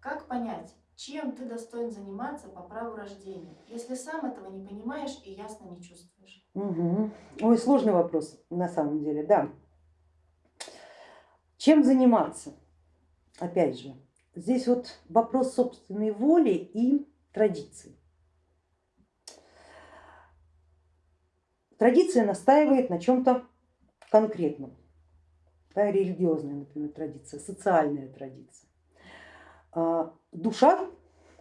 Как понять, чем ты достоин заниматься по праву рождения, если сам этого не понимаешь и ясно не чувствуешь? Угу. Ой, сложный вопрос на самом деле, да. Чем заниматься? Опять же, здесь вот вопрос собственной воли и традиции. Традиция настаивает на чем-то конкретном, да, религиозная, например, традиция, социальная традиция. А, душа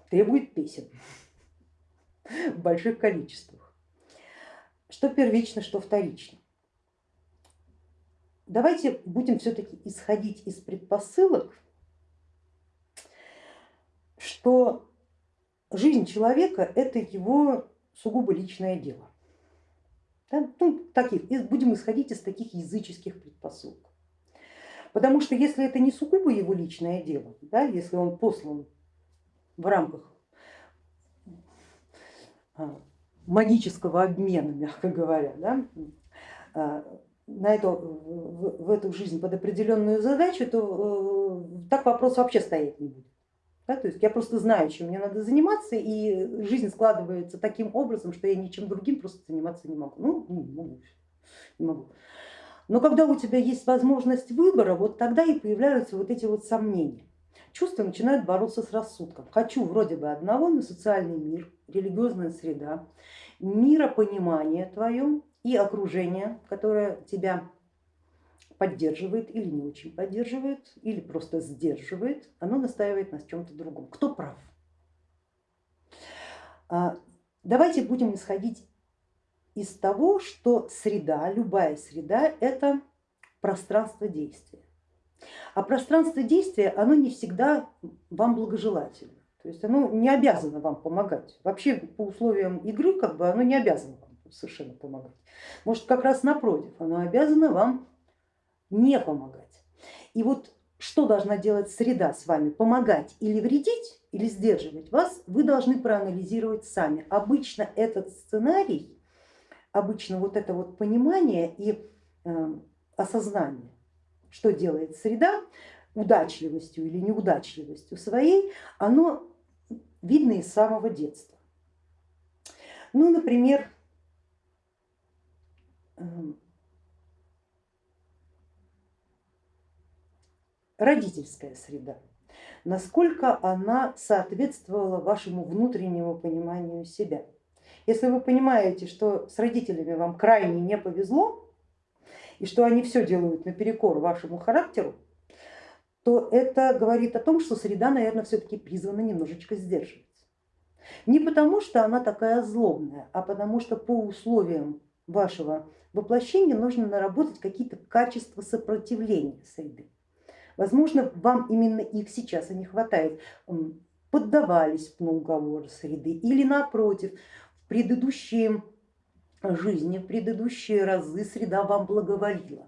требует песен в больших количествах. Что первично, что вторично. Давайте будем все-таки исходить из предпосылок, что жизнь человека это его сугубо личное дело. Да? Ну, таких, будем исходить из таких языческих предпосылок. Потому что если это не сугубо его личное дело, да, если он послан в рамках а, магического обмена, мягко говоря, да, а, на эту, в эту жизнь под определенную задачу, то э, так вопрос вообще стоять не будет. Да, то есть я просто знаю, чем мне надо заниматься, и жизнь складывается таким образом, что я ничем другим просто заниматься не могу. Ну, не могу. Не могу. Но когда у тебя есть возможность выбора, вот тогда и появляются вот эти вот сомнения. Чувства начинают бороться с рассудком. Хочу вроде бы одного, но социальный мир, религиозная среда, миропонимание твое и окружение, которое тебя поддерживает или не очень поддерживает, или просто сдерживает, оно настаивает на чем-то другом. Кто прав? А, давайте будем исходить из того, что среда, любая среда это пространство действия. А пространство действия, оно не всегда вам благожелательно. То есть оно не обязано вам помогать. Вообще по условиям игры как бы оно не обязано вам совершенно помогать. Может как раз напротив, оно обязано вам не помогать. И вот что должна делать среда с вами, помогать или вредить, или сдерживать вас, вы должны проанализировать сами. Обычно этот сценарий, обычно вот это вот понимание и э, осознание, что делает среда, удачливостью или неудачливостью своей, оно видно из самого детства. Ну, например, эм, родительская среда, насколько она соответствовала вашему внутреннему пониманию себя. Если вы понимаете, что с родителями вам крайне не повезло и что они все делают наперекор вашему характеру, то это говорит о том, что среда, наверное, все-таки призвана немножечко сдерживаться. Не потому, что она такая злобная, а потому что по условиям вашего воплощения нужно наработать какие-то качества сопротивления среды. Возможно, вам именно их сейчас и не хватает. Поддавались на уговоры среды или напротив, предыдущие жизни, в предыдущие разы среда вам благоволила.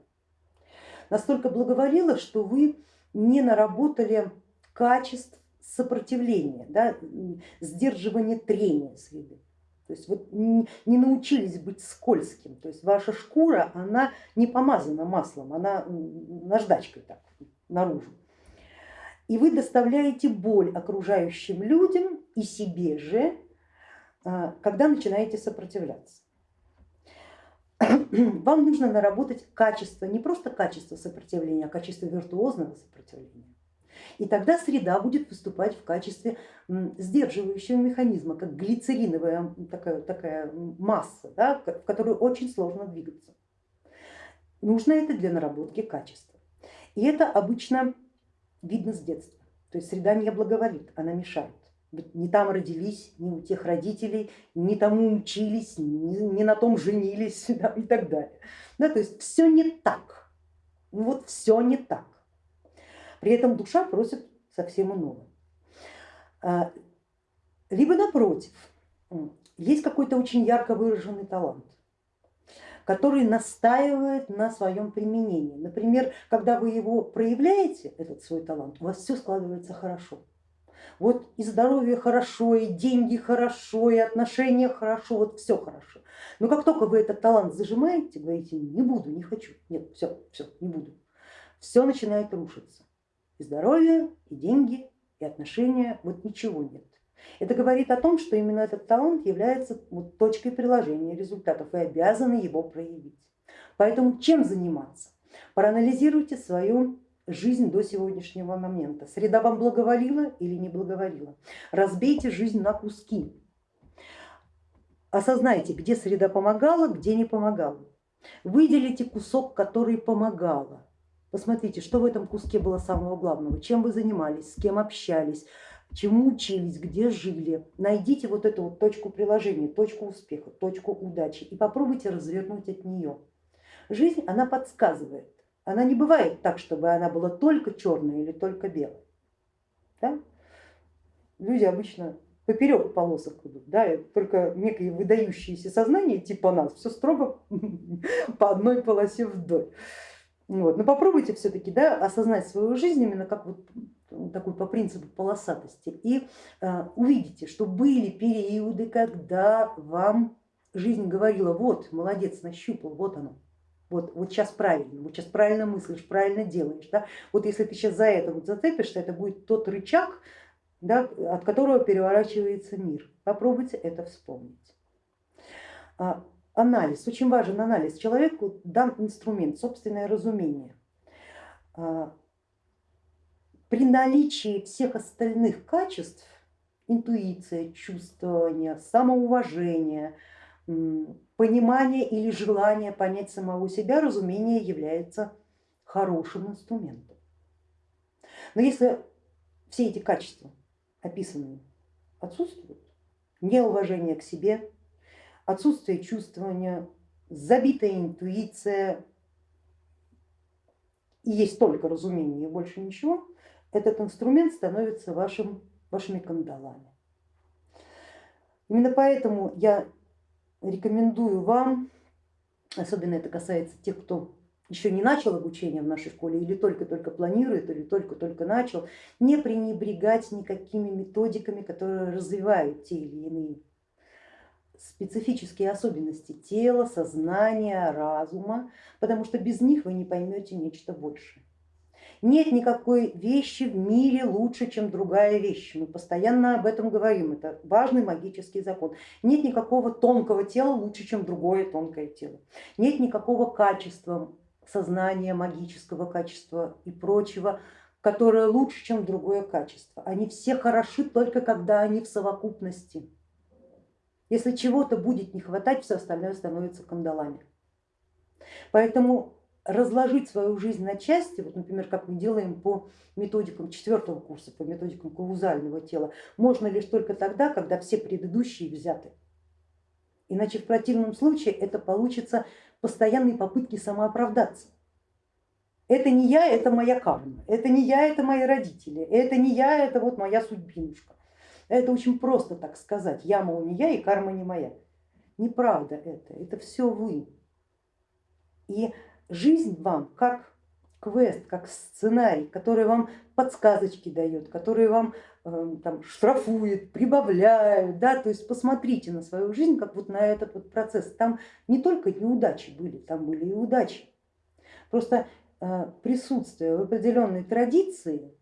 Настолько благоволила, что вы не наработали качеств сопротивления, да, сдерживания трения среды. То есть вот не научились быть скользким, то есть ваша шкура, она не помазана маслом, она наждачкой так наружу. И вы доставляете боль окружающим людям и себе же, когда начинаете сопротивляться. Вам нужно наработать качество, не просто качество сопротивления, а качество виртуозного сопротивления. И тогда среда будет выступать в качестве сдерживающего механизма, как глицериновая такая, такая масса, да, в которую очень сложно двигаться. Нужно это для наработки качества. И это обычно видно с детства. То есть среда не благоволит, она мешает. Не там родились, не у тех родителей, не тому учились, не, на том женились да, и так далее. Да, то есть все не так. Вот все не так. При этом душа просит совсем иного. А, либо напротив, есть какой-то очень ярко выраженный талант который настаивает на своем применении. Например, когда вы его проявляете, этот свой талант, у вас все складывается хорошо. Вот и здоровье хорошо, и деньги хорошо, и отношения хорошо, вот все хорошо. Но как только вы этот талант зажимаете, говорите, не буду, не хочу, нет, все, все, не буду, все начинает рушиться. И здоровье, и деньги, и отношения, вот ничего нет. Это говорит о том, что именно этот талант является вот точкой приложения результатов, вы обязаны его проявить. Поэтому чем заниматься? Проанализируйте свою жизнь до сегодняшнего момента. Среда вам благоволила или не благоволила? Разбейте жизнь на куски. Осознайте, где среда помогала, где не помогала. Выделите кусок, который помогала. Посмотрите, что в этом куске было самого главного, чем вы занимались, с кем общались, чему учились, где жили. Найдите вот эту вот точку приложения, точку успеха, точку удачи и попробуйте развернуть от нее. Жизнь, она подсказывает. Она не бывает так, чтобы она была только черная или только белая. Да? Люди обычно поперек полосок идут, да, только некие выдающиеся сознания типа нас, все строго по одной полосе вдоль. Вот. Но попробуйте все-таки да, осознать свою жизнь именно как вот такой по принципу полосатости и э, увидите, что были периоды, когда вам жизнь говорила, вот молодец, нащупал, вот оно, вот, вот сейчас правильно, вот сейчас правильно мыслишь, правильно делаешь. Да? Вот если ты сейчас за это вот зацепишься, это будет тот рычаг, да, от которого переворачивается мир. Попробуйте это вспомнить. А, анализ, очень важен анализ. Человеку дан инструмент, собственное разумение. А, при наличии всех остальных качеств, интуиция, чувствование, самоуважение, понимание или желание понять самого себя, разумение является хорошим инструментом. Но если все эти качества описанные отсутствуют, неуважение к себе, отсутствие чувствования, забитая интуиция и есть только разумение и больше ничего, этот инструмент становится вашим, вашими кандалами. Именно поэтому я рекомендую вам, особенно это касается тех, кто еще не начал обучение в нашей школе или только-только планирует, или только-только начал, не пренебрегать никакими методиками, которые развивают те или иные специфические особенности тела, сознания, разума, потому что без них вы не поймете нечто большее. Нет никакой вещи в мире лучше, чем другая вещь. Мы постоянно об этом говорим, это важный магический закон. Нет никакого тонкого тела лучше, чем другое тонкое тело. Нет никакого качества сознания, магического качества и прочего, которое лучше, чем другое качество. Они все хороши только когда они в совокупности. Если чего-то будет не хватать, все остальное становится кандалами. Поэтому разложить свою жизнь на части, вот, например, как мы делаем по методикам четвертого курса, по методикам каузального тела, можно лишь только тогда, когда все предыдущие взяты. Иначе в противном случае это получится постоянные попытки самооправдаться. Это не я, это моя карма, это не я, это мои родители, это не я, это вот моя судьбинушка. Это очень просто так сказать, я, мол, не я и карма не моя. Неправда это, это все вы. И жизнь вам как квест, как сценарий, который вам подсказочки дает, который вам э, там, штрафует, прибавляет, да, то есть посмотрите на свою жизнь, как вот на этот вот процесс. Там не только неудачи были, там были и удачи. Просто э, присутствие в определенной традиции,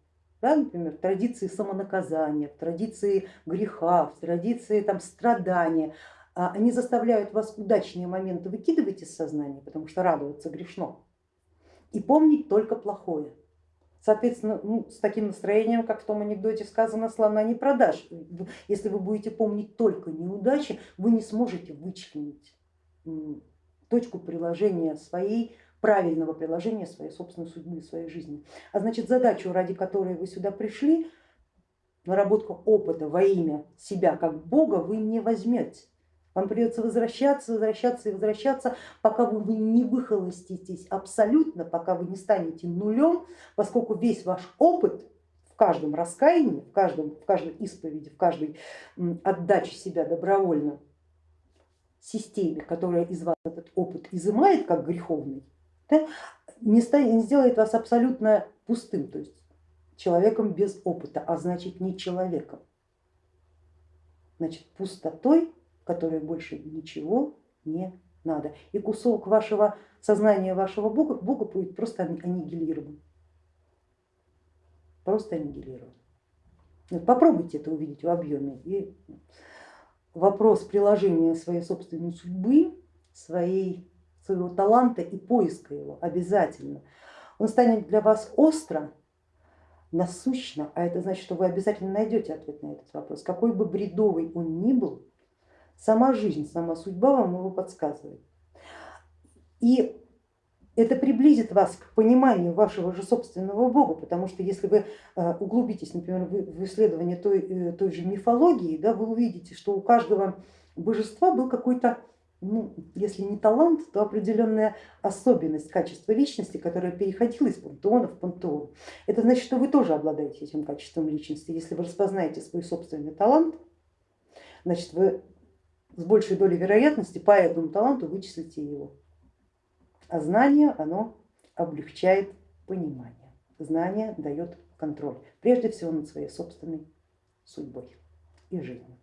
да, например, традиции самонаказания, в традиции греха, в традиции там, страдания, они заставляют вас удачные моменты выкидывать из сознания, потому что радоваться грешно, и помнить только плохое. Соответственно, ну, с таким настроением, как в том анекдоте сказано, слона не продашь. Если вы будете помнить только неудачи, вы не сможете вычленить точку приложения своей, правильного приложения своей собственной судьбы, своей жизни. А значит задачу, ради которой вы сюда пришли, наработка опыта во имя себя как Бога вы не возьмете. Вам придется возвращаться, возвращаться и возвращаться, пока вы не выхолоститесь абсолютно, пока вы не станете нулем, поскольку весь ваш опыт в каждом раскаянии, в, каждом, в каждой исповеди, в каждой отдаче себя добровольно системе, которая из вас этот опыт изымает как греховный, да, не, не сделает вас абсолютно пустым, то есть человеком без опыта, а значит не человеком. Значит пустотой которой больше ничего не надо. И кусок вашего сознания, вашего Бога, Бога будет просто аннигилирован. Просто аннигилирован. Вот Попробуйте это увидеть в объеме. И вопрос приложения своей собственной судьбы, своей, своего таланта и поиска его обязательно, он станет для вас остро, насущно, а это значит, что вы обязательно найдете ответ на этот вопрос. Какой бы бредовый он ни был, сама жизнь, сама судьба вам его подсказывает. И это приблизит вас к пониманию вашего же собственного Бога, потому что если вы э, углубитесь, например, в исследование той, э, той же мифологии, да, вы увидите, что у каждого божества был какой-то, ну, если не талант, то определенная особенность качества личности, которая переходила из пантеона в пантеон. Это значит, что вы тоже обладаете этим качеством личности. Если вы распознаете свой собственный талант, значит вы с большей долей вероятности по этому таланту вычислите его. А знание, оно облегчает понимание. Знание дает контроль, прежде всего над своей собственной судьбой и жизнью.